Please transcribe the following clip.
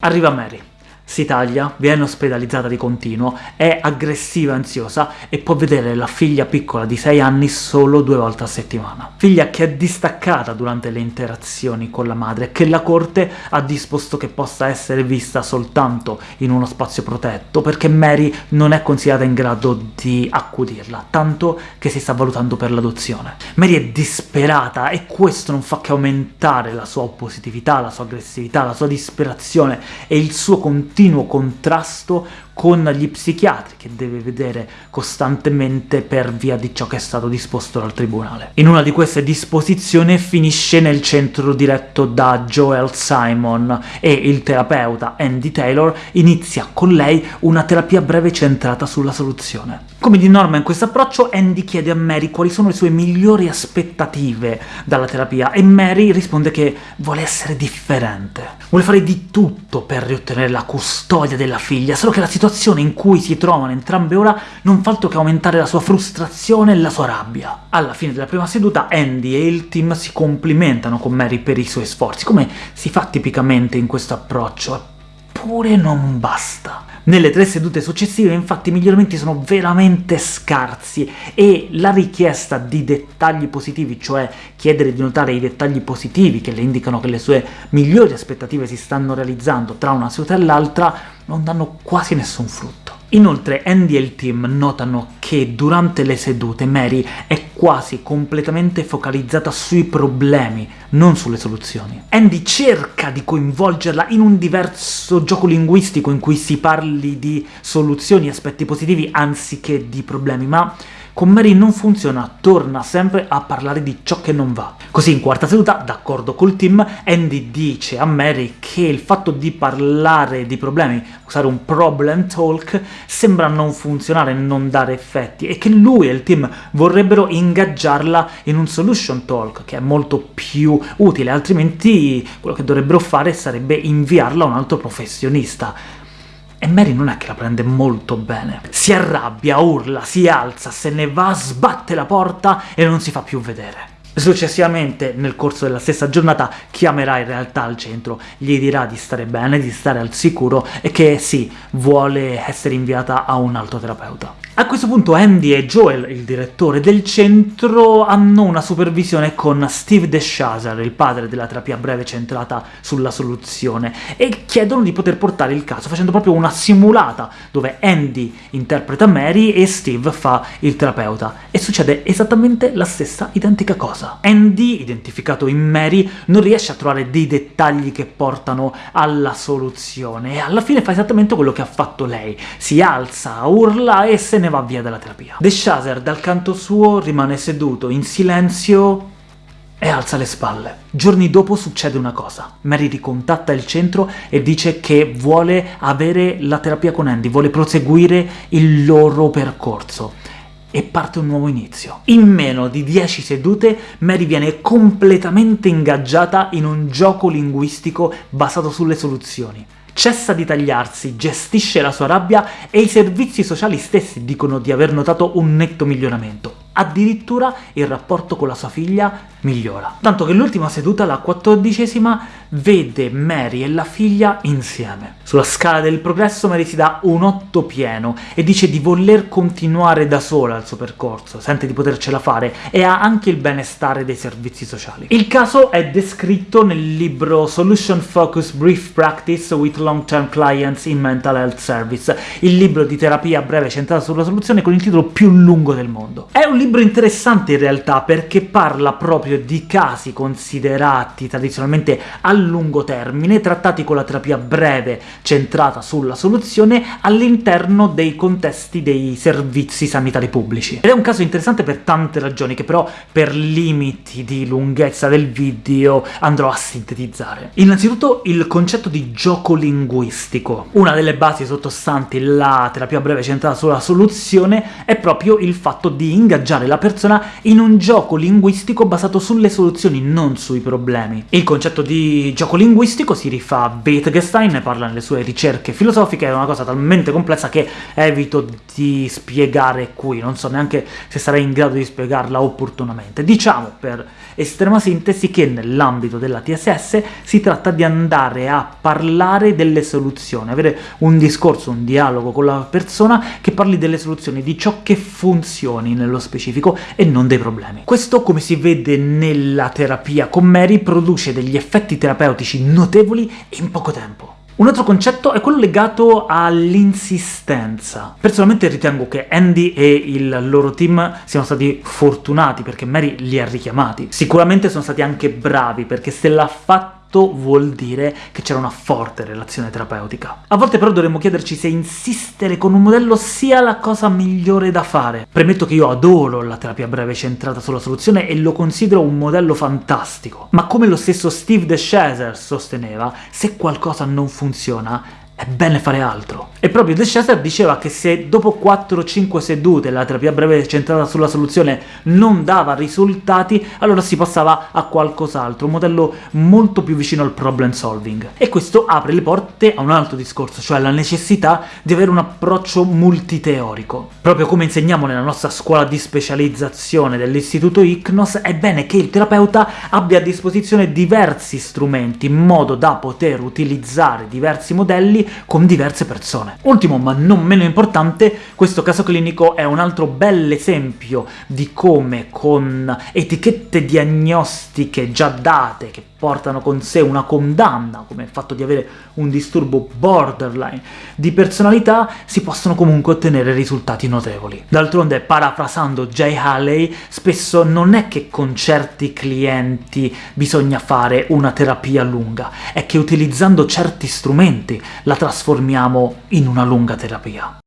Arriva Mary. Si taglia, viene ospedalizzata di continuo, è aggressiva e ansiosa e può vedere la figlia piccola di 6 anni solo due volte a settimana. Figlia che è distaccata durante le interazioni con la madre, che la corte ha disposto che possa essere vista soltanto in uno spazio protetto, perché Mary non è considerata in grado di accudirla, tanto che si sta valutando per l'adozione. Mary è disperata e questo non fa che aumentare la sua oppositività, la sua aggressività, la sua disperazione e il suo continuo continuo contrasto con gli psichiatri, che deve vedere costantemente per via di ciò che è stato disposto dal tribunale. In una di queste disposizioni finisce nel centro diretto da Joel Simon, e il terapeuta Andy Taylor inizia con lei una terapia breve centrata sulla soluzione. Come di norma in questo approccio, Andy chiede a Mary quali sono le sue migliori aspettative dalla terapia, e Mary risponde che vuole essere differente. Vuole fare di tutto per riottenere la custodia della figlia, solo che la situazione situazione in cui si trovano entrambe ora non fa altro che aumentare la sua frustrazione e la sua rabbia. Alla fine della prima seduta Andy e il team si complimentano con Mary per i suoi sforzi, come si fa tipicamente in questo approccio, eppure non basta. Nelle tre sedute successive, infatti, i miglioramenti sono veramente scarsi, e la richiesta di dettagli positivi, cioè chiedere di notare i dettagli positivi che le indicano che le sue migliori aspettative si stanno realizzando tra una seduta e l'altra, non danno quasi nessun frutto. Inoltre Andy e il team notano che durante le sedute Mary è quasi completamente focalizzata sui problemi, non sulle soluzioni. Andy cerca di coinvolgerla in un diverso gioco linguistico in cui si parli di soluzioni e aspetti positivi anziché di problemi, ma con Mary non funziona, torna sempre a parlare di ciò che non va. Così in quarta seduta, d'accordo col team, Andy dice a Mary che il fatto di parlare di problemi, usare un problem talk, sembra non funzionare, non dare effetti, e che lui e il team vorrebbero ingaggiarla in un solution talk, che è molto più utile, altrimenti quello che dovrebbero fare sarebbe inviarla a un altro professionista. E Mary non è che la prende molto bene. Si arrabbia, urla, si alza, se ne va, sbatte la porta e non si fa più vedere. Successivamente, nel corso della stessa giornata, chiamerà in realtà al centro, gli dirà di stare bene, di stare al sicuro, e che sì, vuole essere inviata a un altro terapeuta. A questo punto Andy e Joel, il direttore del centro, hanno una supervisione con Steve DeShazer, il padre della terapia breve centrata sulla soluzione, e chiedono di poter portare il caso, facendo proprio una simulata, dove Andy interpreta Mary e Steve fa il terapeuta, e succede esattamente la stessa identica cosa. Andy, identificato in Mary, non riesce a trovare dei dettagli che portano alla soluzione, e alla fine fa esattamente quello che ha fatto lei, si alza, urla e se ne ne va via dalla terapia. De Shazer, dal canto suo, rimane seduto, in silenzio, e alza le spalle. Giorni dopo succede una cosa. Mary ricontatta il centro e dice che vuole avere la terapia con Andy, vuole proseguire il loro percorso e parte un nuovo inizio. In meno di 10 sedute Mary viene completamente ingaggiata in un gioco linguistico basato sulle soluzioni cessa di tagliarsi, gestisce la sua rabbia e i servizi sociali stessi dicono di aver notato un netto miglioramento. Addirittura il rapporto con la sua figlia migliora. Tanto che l'ultima seduta, la quattordicesima, vede Mary e la figlia insieme. Sulla scala del progresso Mary si dà un 8 pieno e dice di voler continuare da sola il suo percorso, sente di potercela fare, e ha anche il benestare dei servizi sociali. Il caso è descritto nel libro Solution Focus Brief Practice with Long-Term Clients in Mental Health Service, il libro di terapia breve centrato sulla soluzione con il titolo più lungo del mondo. È un libro libro interessante in realtà, perché parla proprio di casi considerati tradizionalmente a lungo termine, trattati con la terapia breve centrata sulla soluzione all'interno dei contesti dei servizi sanitari pubblici. Ed è un caso interessante per tante ragioni, che però per limiti di lunghezza del video andrò a sintetizzare. Innanzitutto il concetto di gioco linguistico. Una delle basi sottostanti la terapia breve centrata sulla soluzione è proprio il fatto di ingaggiare ingaggiare la persona in un gioco linguistico basato sulle soluzioni, non sui problemi. Il concetto di gioco linguistigo si rifà a Wittgenstein, ne parla nelle sue ricerche filosofiche, è una cosa talmente complessa che evito di spiegare qui, non so neanche se sarei in grado di spiegarla opportunamente. Diciamo, per estrema sintesi, che nell'ambito della TSS si tratta di andare a parlare delle soluzioni, avere un discorso, un dialogo con la persona che parli delle soluzioni, di ciò che funzioni nello specifico e non dei problemi. Questo, come si vede nella terapia con Mary, produce degli effetti terapeutici notevoli in poco tempo. Un altro concetto è quello legato all'insistenza. Personalmente ritengo che Andy e il loro team siano stati fortunati, perché Mary li ha richiamati. Sicuramente sono stati anche bravi, perché se l'ha fatto vuol dire che c'era una forte relazione terapeutica. A volte però dovremmo chiederci se insistere con un modello sia la cosa migliore da fare. Premetto che io adoro la terapia breve centrata sulla soluzione e lo considero un modello fantastico, ma come lo stesso Steve DeShazer sosteneva, se qualcosa non funziona, è bene fare altro. E proprio De Chaser diceva che se dopo 4-5 sedute la terapia breve centrata sulla soluzione non dava risultati, allora si passava a qualcos'altro, un modello molto più vicino al problem solving. E questo apre le porte a un altro discorso, cioè la necessità di avere un approccio multiteorico. Proprio come insegniamo nella nostra scuola di specializzazione dell'istituto ICNOS, è bene che il terapeuta abbia a disposizione diversi strumenti, in modo da poter utilizzare diversi modelli con diverse persone. Ultimo, ma non meno importante, questo caso clinico è un altro bel esempio di come con etichette diagnostiche già date, che portano con sé una condanna, come il fatto di avere un disturbo borderline di personalità, si possono comunque ottenere risultati notevoli. D'altronde, parafrasando Jay Haley, spesso non è che con certi clienti bisogna fare una terapia lunga, è che utilizzando certi strumenti la trasformiamo in una lunga terapia.